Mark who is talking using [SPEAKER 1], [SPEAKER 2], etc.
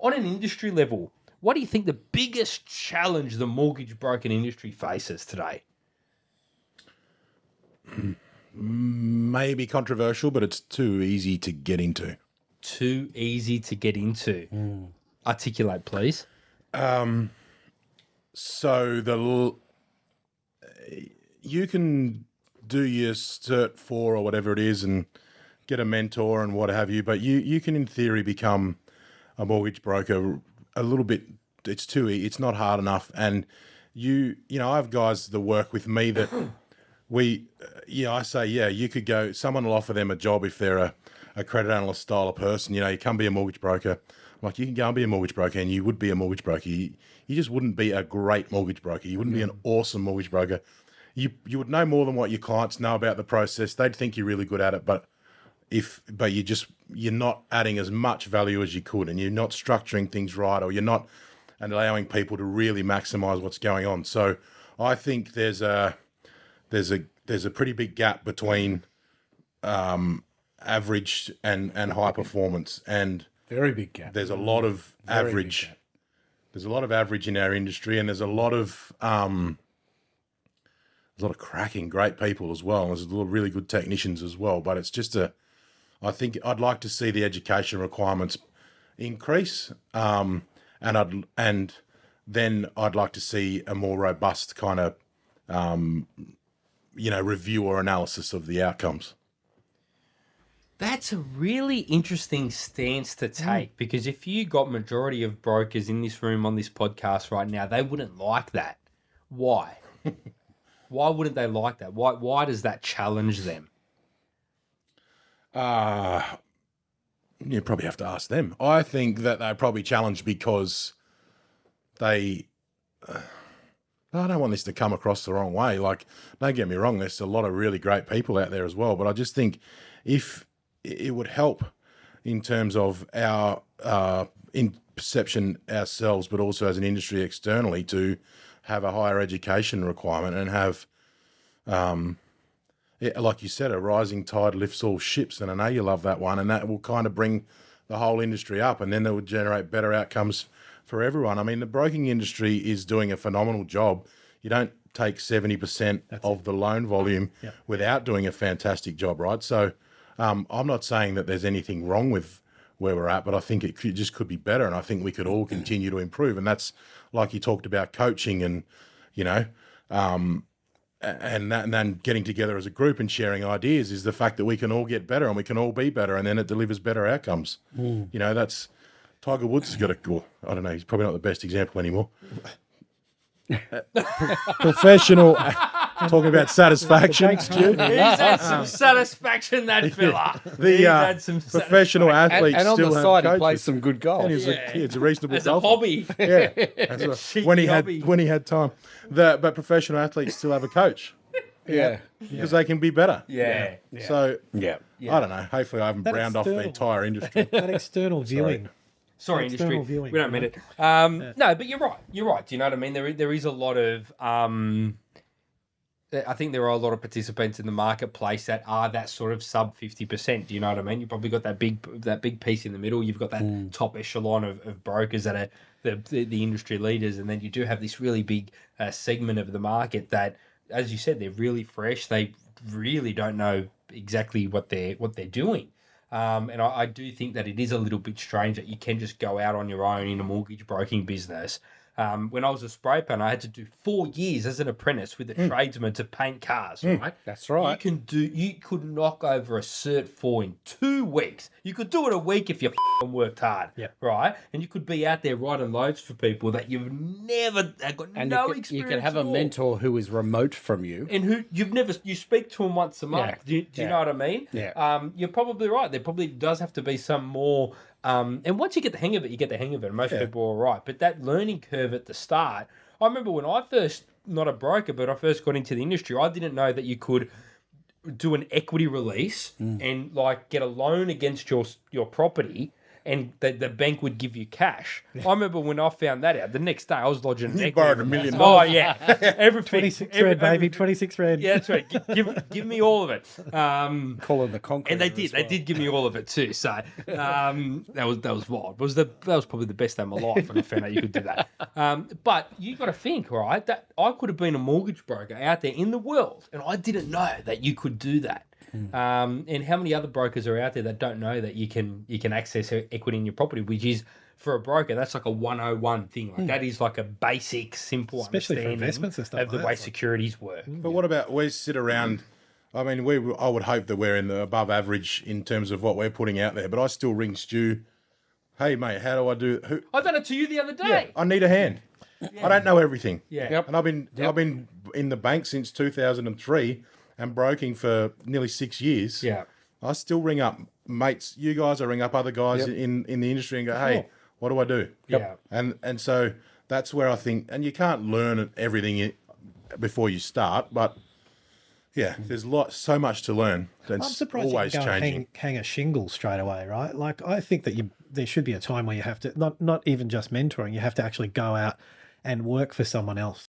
[SPEAKER 1] on an industry level, what do you think the biggest challenge the mortgage broking industry faces today?
[SPEAKER 2] Mm, maybe controversial, but it's too easy to get into.
[SPEAKER 1] Too easy to get into. Hmm. Articulate, please.
[SPEAKER 2] Um, so the l- eh, you can do your cert four or whatever it is and get a mentor and what have you, but you you can in theory become a mortgage broker a little bit. It's too e- it's not hard enough, and you you know I have guys that work with me that we uh, yeah I say yeah you could go someone will offer them a job if they're a, a credit analyst style of person. You know you come be a mortgage broker. I'm like you can go and be a mortgage broker and you would be a mortgage broker. You, you just wouldn't be a great mortgage broker. You wouldn't be an awesome mortgage broker. You you would know more than what your clients know about the process. They'd think you're really good at it but if but you just you're not adding as much value as you could and you're not structuring things right or you're not and allowing people to really maximize what's going on. So i think there's a there's a there's a pretty big gap between um average and and high performance and
[SPEAKER 3] Very big gap.
[SPEAKER 2] there's a lot of
[SPEAKER 3] Very
[SPEAKER 2] average. there's a lot of average in our industry and there's a lot of um there's a lot of cracking great people as well and there's a lot of really good technicians as well but it's just a i think i'd like to see the education requirements increase um and i'd and then i'd like to see a more robust kind of um you know review or analysis of the outcomes
[SPEAKER 1] That's a really interesting stance to take because if you got majority of brokers in this room on this podcast right now, they wouldn't like that. Why? why wouldn't they like that? Why why does that challenge them?
[SPEAKER 2] Uh, you probably have to ask them. I think that they're probably challenged because they. uh, I don't want this to come across the wrong way. Like, don't get me wrong, there's a lot of really great people out there as well. But I just think if it would help in terms of our uh, in perception ourselves, but also as an industry externally, to have a higher education requirement and have yeah, like you said, a rising tide lifts all ships, and I know you love that one, and that will kind of bring the whole industry up, and then it would generate better outcomes for everyone. I mean, the broking industry is doing a phenomenal job. You don't take seventy percent of the loan volume without doing a fantastic job, right? So, um, I'm not saying that there's anything wrong with where we're at, but I think it could, just could be better, and I think we could all continue to improve. And that's like you talked about coaching, and you know, and that, and then getting together as a group and sharing ideas is the fact that we can all get better and we can all be better and then it delivers better outcomes. Mm. You know, that's Tiger Woods has got a well, I don't know, he's probably not the best example anymore. Professional talking about satisfaction.
[SPEAKER 1] He's had some satisfaction, that fella.
[SPEAKER 2] The
[SPEAKER 1] He's
[SPEAKER 2] uh,
[SPEAKER 1] had some
[SPEAKER 2] professional
[SPEAKER 3] And,
[SPEAKER 2] athletes
[SPEAKER 3] and on
[SPEAKER 2] still
[SPEAKER 3] the
[SPEAKER 2] have
[SPEAKER 3] side, he plays some good golf.
[SPEAKER 2] And he's,
[SPEAKER 1] Yeah.
[SPEAKER 2] a, he's a reasonable
[SPEAKER 1] as a hobby.
[SPEAKER 2] Yeah, That's what- when he had
[SPEAKER 1] hobby.
[SPEAKER 2] when he had time. The but professional athletes still have a coach
[SPEAKER 3] yeah.
[SPEAKER 2] because they can be better.
[SPEAKER 1] Yeah.
[SPEAKER 2] So
[SPEAKER 3] Yeah.
[SPEAKER 2] I don't know. Hopefully, I haven't
[SPEAKER 4] That
[SPEAKER 2] browned off the entire industry.
[SPEAKER 4] that external viewing.
[SPEAKER 1] Sorry,
[SPEAKER 4] External
[SPEAKER 1] industry.
[SPEAKER 4] viewing,
[SPEAKER 1] we don't mean it. Um, No, but you're right. You're right. Do you know what I mean? There, there is a lot of. Um, I think there are a lot of participants in the marketplace that are that sort of sub fifty percent. Do you know what I mean? You've probably got that big that big piece in the middle. You've got that top echelon of, of brokers that are the, the the industry leaders, and then you do have this really big uh, segment of the market that, as you said, they're really fresh. They really don't know exactly what they're what they're doing. Um, and I, I do think that it is a little bit strange that you can just go out on your own in a mortgage broking business. Um, when I was a spray painter, I had to do four years as an apprentice with a tradesman to paint cars. Right,
[SPEAKER 3] That's right.
[SPEAKER 1] You can do. You could knock over a cert four in two weeks. You could do it a week if you f***ing worked hard.
[SPEAKER 4] Yeah.
[SPEAKER 1] Right, and you could be out there writing loads for people that you've never got
[SPEAKER 3] And
[SPEAKER 1] no
[SPEAKER 3] you, can, you
[SPEAKER 1] experience.
[SPEAKER 3] can have a mentor who is remote from you.
[SPEAKER 1] and who you've never you speak to them once a month.
[SPEAKER 3] Yeah.
[SPEAKER 1] Do, you, do you know what I mean?
[SPEAKER 3] Yeah.
[SPEAKER 1] Um, you're probably right. There probably does have to be some more. Um, and once you get the hang of it, you get the hang of it. Most people are right, But that learning curve at the start, I remember when I first, not a broker, but I first got into the industry, I didn't know that you could do an equity release mm. and like get a loan against your your property and the, the bank would give you cash. I remember when I found that out. The next day, I was lodging.
[SPEAKER 2] You borrowed a million
[SPEAKER 1] Oh
[SPEAKER 2] dollars.
[SPEAKER 1] yeah, everything.
[SPEAKER 4] 26
[SPEAKER 1] every-
[SPEAKER 4] red, baby. 26 red.
[SPEAKER 1] Yeah, that's right. Give, give, give me all of it. Um,
[SPEAKER 3] Calling the concrete.
[SPEAKER 1] and they did. They did give me all of it too. So um, that was that was wild. It was the that was probably the best day of my life when I found out you could do that. Um, but you got to think, right? That I could have been a mortgage broker out there in the world, and I didn't know that you could do that. Mm. Um, and how many other brokers are out there that don't know that you can you can access equity in your property, which is for a broker that's like a 101 thing. Like hmm. that is like a basic, simple,
[SPEAKER 4] Especially for
[SPEAKER 1] understanding
[SPEAKER 4] investments and stuff
[SPEAKER 1] of the way
[SPEAKER 4] that.
[SPEAKER 1] securities work. Mm.
[SPEAKER 2] But what about we sit around? I mean, we I would hope that we're in the above average in terms of what we're putting out there. But I still ring Stu. Hey mate, how do I do? Who?
[SPEAKER 1] I done it to you the other day.
[SPEAKER 2] I need a hand. I don't know everything.
[SPEAKER 1] Yeah.
[SPEAKER 3] Yep.
[SPEAKER 2] And I've been I've been in the bank since 2003 and broking for nearly six years.
[SPEAKER 1] Yeah.
[SPEAKER 2] I still ring up mates. You guys, I ring up other guys in in the industry and go, hey, what do I do?
[SPEAKER 1] Yeah.
[SPEAKER 2] And and so that's where I think, and you can't learn everything before you start, but yeah, there's lot so much to learn.
[SPEAKER 4] I'm
[SPEAKER 2] That's
[SPEAKER 4] surprised
[SPEAKER 2] always
[SPEAKER 4] you can
[SPEAKER 2] changing.
[SPEAKER 4] hang, hang a shingle straight away, right? Like I think that you there should be a time where you have to not not even just mentoring, you have to actually go out and work for someone else